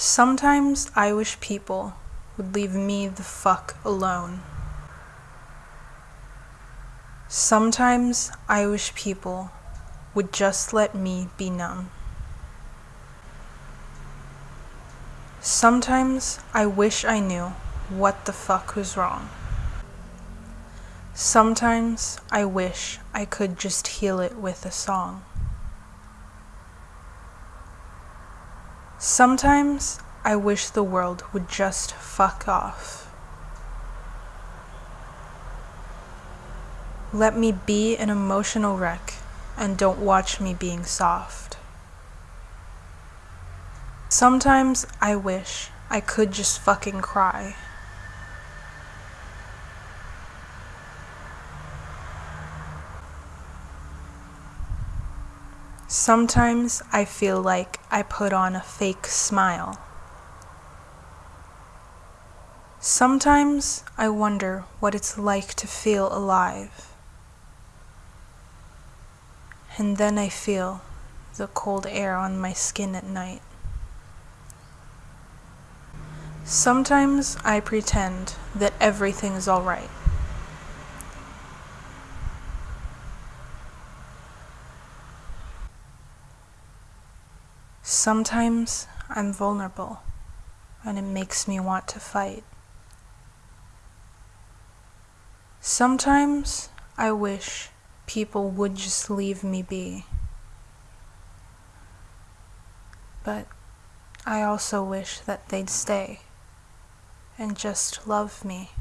Sometimes I wish people would leave me the fuck alone. Sometimes I wish people would just let me be numb. Sometimes I wish I knew what the fuck was wrong. Sometimes I wish I could just heal it with a song. Sometimes I wish the world would just fuck off. Let me be an emotional wreck and don't watch me being soft. Sometimes I wish I could just fucking cry. Sometimes I feel like I put on a fake smile. Sometimes I wonder what it's like to feel alive. And then I feel the cold air on my skin at night. Sometimes I pretend that everything's alright. Sometimes I'm vulnerable and it makes me want to fight. Sometimes I wish people would just leave me be. But I also wish that they'd stay and just love me.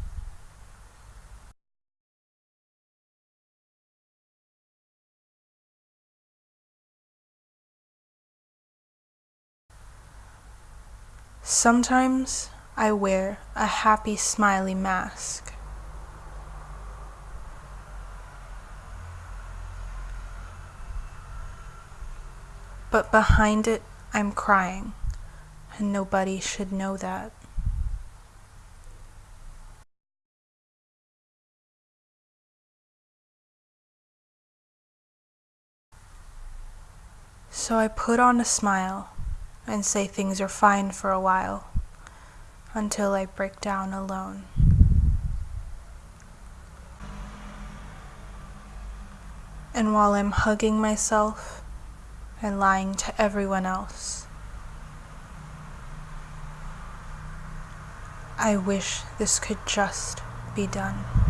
Sometimes I wear a happy smiley mask. But behind it I'm crying and nobody should know that. So I put on a smile and say things are fine for a while until I break down alone. And while I'm hugging myself and lying to everyone else, I wish this could just be done.